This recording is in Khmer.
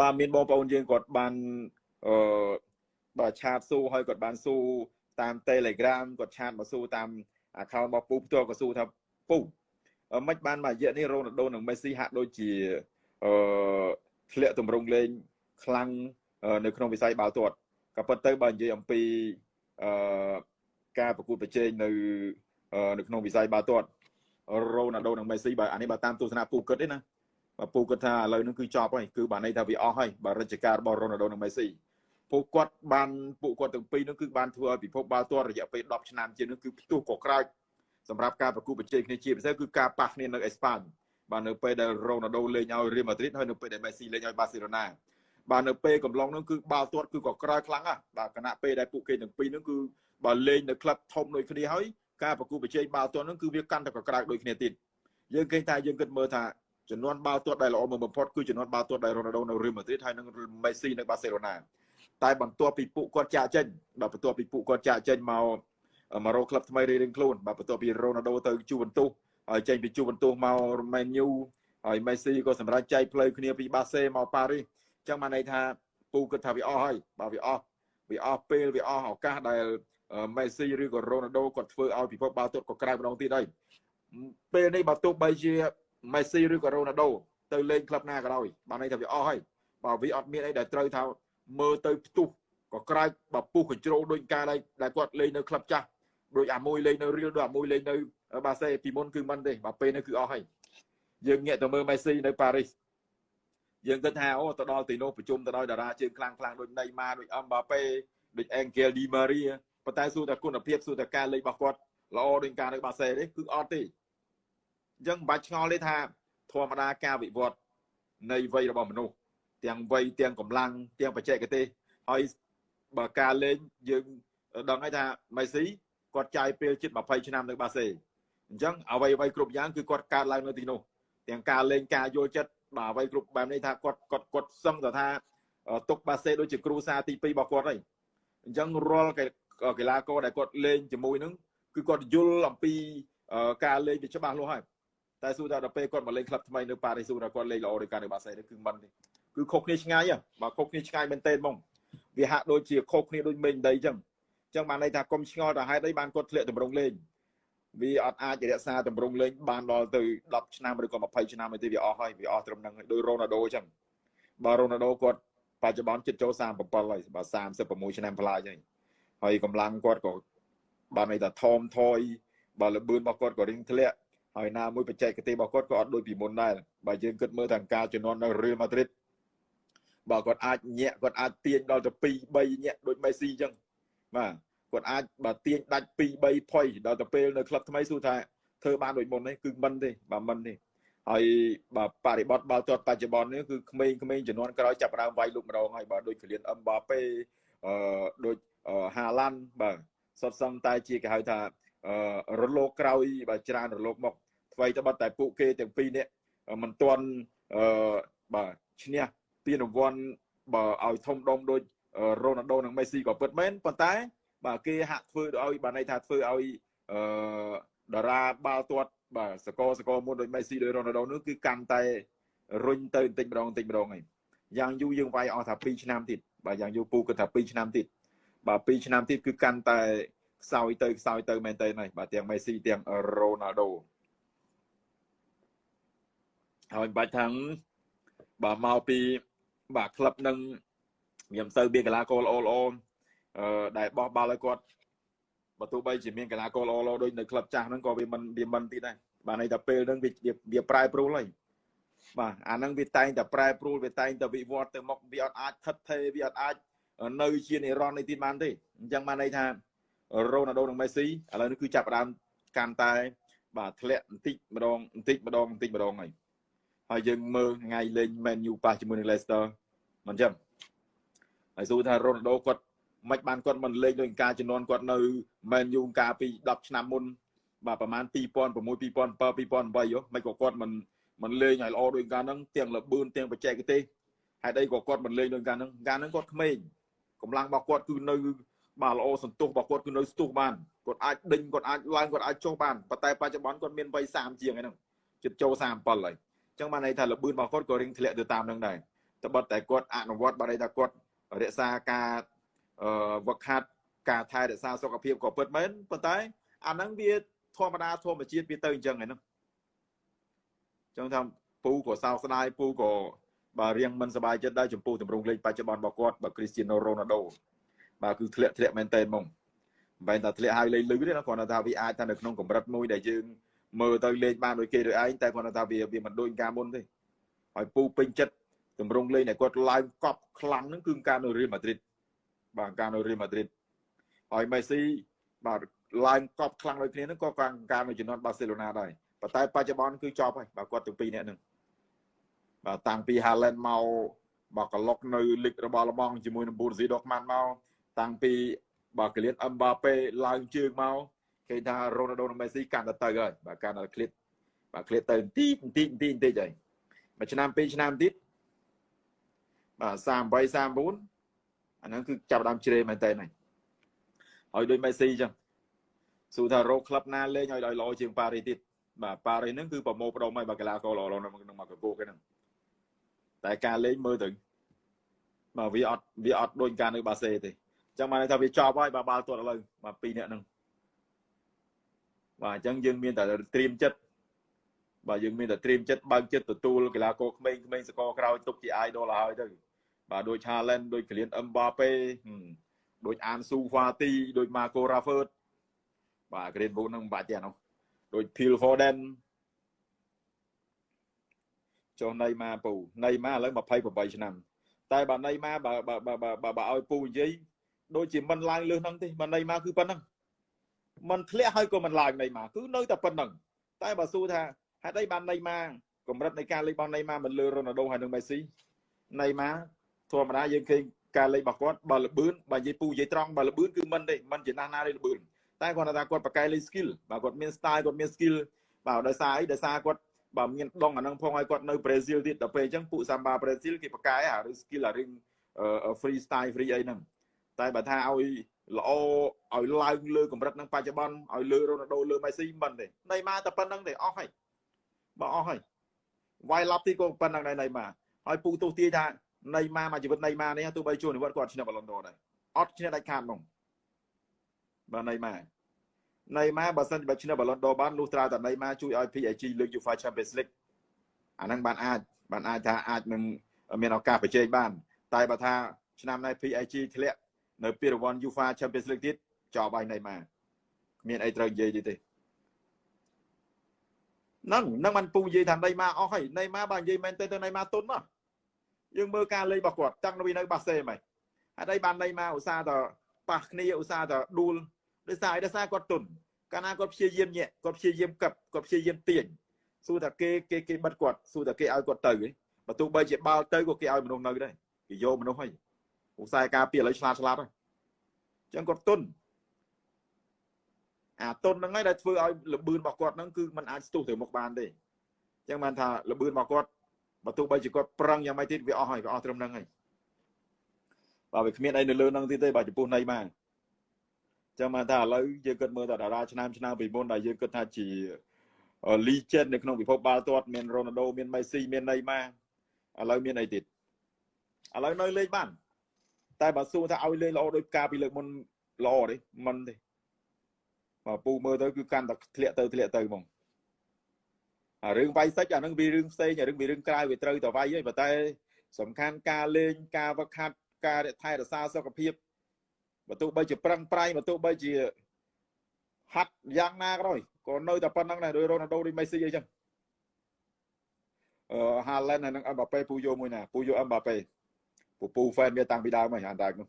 បាទមានបងប្អូនយើងគាត់បានអឺបាទឆាតស៊ូហើយគាត់បានស៊ូតាម Telegram គាត់ឆាតមកស៊ូតាម account របស់ពូផ្ទាល់ក៏ស៊ូថាពូមិនបានមួយរយៈនេះរ៉ូណាល់ដូនិងមេស៊ីហាក់ដូចជាអឺធ្លាក់ទម្រង់លេងខ្លាំងនៅក្នុងវិស័យបាល់ទាត់ក៏ប៉ុន្តែបើនិយាយអំពីអឺការប្រកួតប្រជែងនៅនៅក្នុងវិស័យបាល់ទាត់រ៉ូណាល់ដូនិងមេស៊ីបើអានេះបើតាមទស្សនៈពូគិតទេណា បើពូគិតថាឥឡូវនេះគឺចប់ហើយគឺបានន័យថាវាអស់ហើយបើរជ្ជកាលរបស់រ៉ូណាល់ដូនិងមេស៊ីពួកគាត់បានពួកគាត់ទាំងពីរនោះគឺបានធ្វើឲ្យពិភពបាល់ទាត់រយៈពេល10ឆ្នាំជាងនោះគឺផ្ទុះកក្រើកសម្រាប់ការប្រគល់ប្រជែងគ្នាជាពិសេសគឺការប៉ះគ្នានៅអេស្ប៉ាញបាទនៅពេលដែលរ៉ូណាល់ដូលេងឲ្យរៀលម៉ាឌ្រីតហើយនៅពេលដែលមេស៊ីលេងឲ្យបាសេឡូណាបាទនៅពេលកំឡុងនោះគឺបាល់ទាត់គឺក៏ក្រោយខ្លាំងណាស់បាទគណៈពេលដែលពួកគេទាំងពីរនោះគឺបើលេងនៅក្លឹបធំដូចគ្នាហើយការប្រគល់ប្រជែងបាល់ទាត់នោះគឺវាកាន់តែក្រៅដូចគ្នាទៀតយើងឃើញថាយើងគិតមើលថា ចំនួនបាល់ទាត់ដែលល្អបំផុតគឺចំនួនបាល់ទាត់ដែលរ៉ូណាល់ដូនៅរៀលម៉ាឌ្រីតហើយនិងមេស៊ីនៅបាសេឡូណាតែបន្ទាប់ពីពួកគាត់ចាក់ចេញបាទបន្ទាប់ពីពួកគាត់ចាក់ចេញមកម្ករកក្លឹបថ្មីរៀងៗខ្លួនបាទបន្ទាប់ពីរ៉ូណាល់ដូទៅជូវិនទូសហើយចេញពីជូវិនទូសមកមែនញូហើយមេស៊ីក៏សម្រាប់ចែកផ្លូវគ្នាពីបាសេមកប៉ារីសអញ្ចឹងបានន័យថាពូគិតថាវាអស់ហើយបាទវាអស់វាអស់ពេលវាអស់ឱកាសដែលមេស៊ីឬក៏រ៉ូណាល់ដូគាត់ធ្វើឲ្យពិភពបាល់ទាត់ក៏ក្រៅម្ដងទៀតហើយពេលនេះបើទោះបីជា មេស៊ីឬក៏រ៉ូណាល់ដូទៅលេងក្លឹបណាក៏ដោយបានន័យថាវាអស់ហើយបើវាអត់មានអីដែលត្រូវថាមើលទៅផ្ទុះក៏ក្រាច់បើពុះកញ្ជ្រោលដូចការដែលគាត់លេងនៅក្លឹបចាស់ដូចអាមួយលេងនៅរៀលដូចអាមួយលេងនៅបាសេពីមុនគឺមិនទេបើពេលនេះគឺអស់ហើយយើងងាកទៅមើលមេស៊ីនៅប៉ារីសយើងគិតថាអូទៅដល់ទីនោះប្រជុំទៅដោយតារាជើងខ្លាំងខ្លាំងដូចណេម៉ាដូចអឹមបាប៉េដូចអេងហ្គេលឌីម៉ារីប៉ុន្តែសួរតែគុណភាពសួរតែការលេងរបស់គាត់ល្អដូចការនៅបាសេទេគឺអត់ទេ អញ្ចឹងមិនបាច់ឆ្ងល់ទេថាធម្មតាការវិវត្តនៃវ័យរបស់មនុស្សទាំងវ័យទាំងកម្លាំងទាំងបច្ចេកទេសហើយបើការលេងយើងដឹងហើយថាមេស៊ីគាត់ចាយពេលជិត20ឆ្នាំនៅបាសេអញ្ចឹងអ្វីអ្វីគ្រប់យ៉ាងគឺគាត់កើតឡើងនៅទីនោះទាំងការលេងការយល់ចិត្តបាទអ្វីគ្រប់បែបនេះថាគាត់គាត់គាត់សឹងទៅថាទុកបាសេដូចជាគ្រូសាទី2របស់គាត់ហើយអញ្ចឹងរាល់កីឡាករដែលគាត់លេងជាមួយនឹងគឺគាត់យល់អំពីការលេងវាច្បាស់លាស់ហើយ តែសួរថាដល់ពេលគាត់មកលេងក្លឹបថ្មីនៅប៉ារីសសួរថាគាត់លេងល្អដោយការនៅបាសេគឺមិនទេគឺខុសគ្នាឆ្ងាយបើខុសគ្នាឆ្ងាយមែនទេហ្មងវាហាក់ដូចជាខុសគ្នាដូចមេឃដីអញ្ចឹងអញ្ចឹងបានន័យថាកុំឆ្ងល់ទៅហេតុអីបានគាត់ធ្លាក់តម្រង់លេងវាអត់អាចរក្សាតម្រង់លេងបានដល់ទៅ10ឆ្នាំឬក៏20ឆ្នាំទេវាអស់ហើយវាអស់ត្រឹមហ្នឹងហើយដោយរ៉ូណាល់ដូអញ្ចឹងបើរ៉ូណាល់ដូគាត់បច្ចុប្បន្នជិតចូល37ហើយបើ36ឆ្នាំប្លាយហើយហើយកម្លាំងគាត់ក៏បានន័យថាថមថយបើលបឿនរបស់គាត់ក៏រៀងធ្លាក់ ហើយណាមួយបច្ចេកទេសរបស់គាត់ក៏អត់ដូចពីមុនដែរបើយើងគិតមើលទាំងការជំនាន់នៅរៀលម៉ាឌ្រីតបើគាត់អាចញាក់គាត់អាចទាញដល់ទៅ2 3ញាក់ដូចមេស៊ីអញ្ចឹងបាទគាត់អាចបើទាញដាច់2 3ផុយដល់ទៅពេលនៅក្លឹបថ្មីសួរថាធ្វើបានដូចមុននេះគឺមិនទេបាទមិនទេហើយបើបរិបត្តិបាល់ទាត់បច្ចុប្បន្ននេះគឺក្មេងៗចំនួនក្រោយចាប់ដើមវាយលុកម្ដងហើយបើដូចកលៀនអឹមបាប៉េអឺដូចហាឡាន់បាទសុទ្ធសឹងតែជាគេហៅថា រលកក្រោយបើច្រើនរលកមកថ្មីត្បិតតែពួកគេទាំងពីរនេះមិនទាន់អឺបាទឈ្នះពានរង្វាន់បើឲ្យធំដុំដូចរ៉ូណាល់ដូនិងមេស៊ីក៏ពិតមែនប៉ុន្តែបាទគេហាក់ធ្វើឲ្យបានន័យថាធ្វើឲ្យអឺតារាបាល់ទាត់បាទសកលសកលមុនដូចមេស៊ីដូចរ៉ូណាល់ដូនោះគឺកាន់តែរុញទៅបន្តិចម្ដងបន្តិចម្ដងហើយយ៉ាងយូរយើងវាយអស់ថា2ឆ្នាំទៀតបាទយ៉ាងយូរពូគិតថា2ឆ្នាំទៀតបាទ2ឆ្នាំទៀតគឺកាន់តែ ខ្សោយទៅខ្សោយទៅមែនតើហើយបាទទាំងមេស៊ីទាំងរ៉ូណាល់ដូហើយបាច់ថាបាទមកពីបាទក្លឹបនឹងខ្ញុំសូវមានកីឡាករល្អល្អអឺដែលបោះបាល់ឲ្យគាត់បើទោះបីជាមានកីឡាករល្អល្អដូចនៅក្លឹបចាស់ហ្នឹងក៏វាមិនវាមិនទៀតដែរបាទន័យថាពេលហ្នឹងវាវាប្រែប្រួលហើយបាទអាហ្នឹងវាតែងតែប្រែប្រួលវាតែងតែវិវត្តទៅមុខវាអត់អាចថិតថេរវាអត់អាចនៅជានិរន្តរ៍នេះទៀតបានទេអញ្ចឹងបានន័យថា រ៉ូណាល់ដូនិងមេស៊ីឥឡូវនេះគឺចាប់ផ្ដើមកាន់តែ បាទធ្លាក់បន្តិចម្ដងបន្តិចម្ដងបន្តិចម្ដងហើយហើយយើងមើលថ្ងៃលេង Man U ប៉ះជាមួយនឹង Leicester មិនចឹងហើយសួរថា Ronaldo គាត់មិនបានគាត់មិនលេងដូចការជំនាន់គាត់នៅ Man U កាលពី10ឆ្នាំមុនបាទប្រហែល2006 2007 2008មិនក៏គាត់មិនមិនលេងឲ្យល្អដូចកាលហ្នឹងទាំងលបឿនទាំងបច្ចេកទេសហេតុអីក៏គាត់មិនលេងដូចកាលហ្នឹងកាលហ្នឹងគាត់ក្មេងកម្លាំងរបស់គាត់គឺនៅ បាទល្អសន្ទុះរបស់គាត់គឺនៅស្ទុះបានគាត់អាចដេញគាត់អាចឡើងគាត់អាចចុះបានប៉ុន្តែបច្ចុប្បន្នគាត់មានវ័យ30ជាងហ្នឹងជិតចូល37ហើយចឹងបានន័យថាលបឿនរបស់គាត់ក៏រៀងធ្លាក់ទៅតាមនឹងដែរត្បិតតែគាត់អនុវត្តបានន័យថាគាត់រក្សាការអឺវឹកហាត់ការថែរក្សាសុខភាពក៏ពិតមែនប៉ុន្តែអាហ្នឹងវាធម្មតាធម្មជាតិវាទៅអញ្ចឹងហ្នឹងចឹងថាពូក៏សោកស្ដាយពូក៏បាទរៀងមិនសប្បាយចិត្តដែរចំពោះទម្រង់លេខបច្ចុប្បន្នរបស់គាត់បាទគ្រីស្ទីណូរ៉ូណាល់ដូ បាទគឺធ្លាក់ធ្លាក់មែនតើហ្មងមិនមែនថាធ្លាក់ហើយលេងលឺទេណាគ្រាន់តែថាវាអាចថានៅក្នុងកម្រិតមួយដែលយើងមើលទៅលេងបានដូចគេឬឯងតែគ្រាន់តែថាវាវាមិនដូចការមុនទេហើយពូពេញចិត្តទម្រង់លេងដែលគាត់ឡើងកប់ខ្លាំងហ្នឹងគឺការនៅរៀលម៉ាឌ្រីតបាទការនៅរៀលម៉ាឌ្រីតហើយមេស៊ីបាទឡើងកប់ខ្លាំងដូចគ្នាហ្នឹងក៏ការនៅជំនាន់បាសេឡូណាដែរប៉ុន្តែបច្ចុប្បន្នគឺចប់ហើយបាទគាត់ទាំងពីរនាក់ហ្នឹងបាទតាំងពី Haaland មកបាទក្លុកនៅលីករបស់លបងជាមួយនឹង Borussia Dortmund មក តាំងពីបាទក្លៀតអឹមបាប៉េឡើងជើងមកគេថា Ronaldo និង Messi កាន់តែទៅហើយបាទកាន់តែក្លៀតបាទក្លៀតទៅបន្តិចបន្តិចបន្តិចបន្តិចហើយមួយឆ្នាំពីរឆ្នាំទៀតបាទ38 39អាហ្នឹងគឺចាប់ដើមជ្រេមែនតើហ្នឹងហើយដូច Messi អញ្ចឹងសួរថារកក្លឹបណាលេងឲ្យល្អជាងប៉ារីទៀតបាទប៉ារីហ្នឹងគឺប្រមូលផ្ដុំហើយបាទកីឡាករល្អៗក្នុងមកកកគេហ្នឹងតែការលេងមើលទៅបាទវាអត់វាអត់ដូចការនៅបាសេទេអញ្ចឹងបានថាវាចប់ហើយបាទបាល់ទាត់ឥឡូវបាទពីរនាក់ហ្នឹងបាទអញ្ចឹងយើងមានតែត្រៀមចិត្តបាទយើងមានតែត្រៀមចិត្តបើកចិត្តទទួលកីឡាករក្មេងៗសកលក្រោយទុកជា idol ហើយទៅបាទដូច Haaland ដូច Kylian Mbappe ដូច Ansu Fati ដូច Marco Rashford បាទ Green Boot ហ្នឹងមិនបាច់ទេអានោះដូច Phil Foden ចុះណៃម៉ាពូណៃម៉ាឥឡូវ28ឆ្នាំតែបើណៃម៉ាបើបើបើបើឲ្យពូនិយាយ ដូចជាមិនឡើងលើសហ្នឹងទេបើណៃម៉ាគឺប៉ុណ្ណឹងมันធ្លាក់ហើយក៏មិនឡើងណៃម៉ាគឺនៅតែប៉ុណ្ណឹងតែបើសួរថាហេតុអីបានណៃម៉ាកម្រិតនៃការលេងរបស់ណៃម៉ាមិនលើរ៉ូណាល់ដូហើយនិងមេស៊ីណៃម៉ាធម្មតាយើងឃើញការលេងរបស់គាត់បើលបឿនបើនិយាយពូនិយាយត្រង់បើលបឿនគឺមិនទេមិនជាណាស់ណាទេលបឿនតែគាត់ថាគាត់ប្រកែលេង skill បើគាត់មាន style គាត់មាន skill បាទដោយសារអីដោយសារគាត់បើមានដងអានឹងផងឲ្យគាត់នៅប្រេស៊ីលទៀតដល់ពេលអញ្ចឹងពួកសាំបាប្រេស៊ីលគេប្រកែអាឬ skill អារឿង free style free អីហ្នឹង តែបើថាឲ្យល្អឲ្យឡើងលើកម្រិតនឹងបច្ចុប្បន្នឲ្យលើរ៉ូណាល់ដូលើមេស៊ីមិនទេណៃម៉ាតែប៉ុណ្្នឹងទេអស់ហើយបើអស់ហើយវាយឡប់ទីក៏ប៉ុណ្្នឹងដែរណៃម៉ាហើយពូទោះទាយថាណៃម៉ាមកជីវិតណៃម៉ានេះទោះបីជួននិវត្តគាត់ឈ្នះបាឡុនដូដែរអត់ឈ្នះដាច់ខាតហ្មងបាទណៃម៉ាណៃម៉ាបើសិនបើឈ្នះបាឡុនដូបានលុះត្រាតែណៃម៉ាជួយឲ្យ PSG លើក UEFA Champions League អាហ្នឹងបានអាចបានអាចថាអាចនឹងមានឱកាសប្រជែងបាន តែបើថាឆ្នាំនេះ PSG ធ្លាក់ នៅពីរង្វាន់ UEFA Champions League ទៀតចោលបាយណៃម៉ាគ្មានអីត្រូវនិយាយទៀតទេហ្នឹងហ្នឹងបានពូនិយាយថាណៃម៉ាអស់ហើយណៃម៉ាបើនិយាយមែនទេទៅណៃម៉ាទុនមកយើងមើលការលេងរបស់គាត់តាំងពីនៅបាសេហ្មងហេតុអីបានណៃម៉ាឧស្សាហ៍តប៉ះគ្នាឧស្សាហ៍តដួលដោយសារអីដោយសារគាត់ទុនកាលណាគាត់ព្យាយាមញាក់គាត់ព្យាយាមកឹបគាត់ព្យាយាមទាញសួរថាគេគេគេបិទគាត់សួរថាគេឲ្យគាត់ទៅបើទោះបីជាបាល់ទៅក៏គេឲ្យមនុស្សនៅដែរគេយកមនុស្សហើយ ឧស្សាហ៍ការពីឥឡូវឆ្លាតឆ្លាតហើយអញ្ចឹងគាត់ទុនអាទុនហ្នឹងហើយដែលធ្វើឲ្យលបឿនរបស់គាត់ហ្នឹងគឺมันអាចស្ទុះទៅមុខបានទេអញ្ចឹងបានថាលបឿនរបស់គាត់បើទោះបីជាគាត់ប្រឹងយ៉ាងម៉េចទៀតវាអស់ហើយវាអស់ត្រឹមហ្នឹងហើយបើវាគ្មានអីនៅលើហ្នឹងទៀតទេបើចំពោះណៃបានចឹងមកថាឥឡូវយើងគិតមើលតែតារាឆ្នាំឆ្នាំពីមុនដែលយើងគិតថាជា legend នៅក្នុងពិភពបាល់ទាត់មាន Ronaldo មាន Messi មាន Neymar ឥឡូវមានអីទៀតឥឡូវនៅលេងបាន តែបើសួរថាឲ្យលេងល្អដូចកាលពីលើកមុនល្អទេមិនទេបើពូមើលទៅគឺកាន់តែធ្លាក់ទៅធ្លាក់ទៅហ្មងអារឿងវាយសិចអានឹងវារឿងផ្សេងអារឿងវារឿងក្រៅវាត្រូវតែវាយហើយប៉ុន្តែ សំខាន់ការលេងការវឹកហាត់ការថែរក្សាសុខភាពបើទោះបីជាប្រឹងប្រែងបើទោះបីជាហាត់យ៉ាងណាក៏ដោយក៏នៅតែប៉ុណ្្នឹងដែរដោយរ៉ូណាល់ដូដូចមេស៊ីអីចឹងអឺហាឡែនហើយនឹងអឹមបាប៉េពូយោមួយណាពូយោអឹមបាប៉េ ពូពូហ្វេនវាតាំងពីដើមហើយអានតែនោះ